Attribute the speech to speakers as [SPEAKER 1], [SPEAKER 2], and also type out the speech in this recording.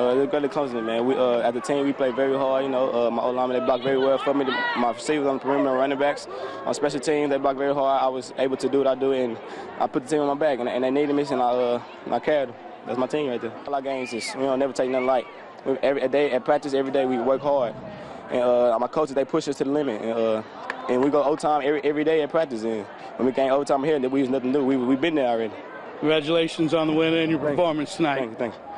[SPEAKER 1] Uh, it's great accomplishment, man. We, uh, as a team, we play very hard. You know, uh, my old linemen, they block very well for me. My receivers on the perimeter, running backs. On special teams, they block very hard. I was able to do what I do, and I put the team on my back, and, and they needed me, and I, uh, and I carried them. That's my team right there. All our games is, we don't never take nothing light. We, every day, at practice, every day, we work hard. And uh, my coaches, they push us to the limit. And, uh, and we go overtime every, every day at practice. And when we came overtime here, we was nothing new. We, we been there already.
[SPEAKER 2] Congratulations on the win and your performance tonight.
[SPEAKER 1] Thank you, thank you.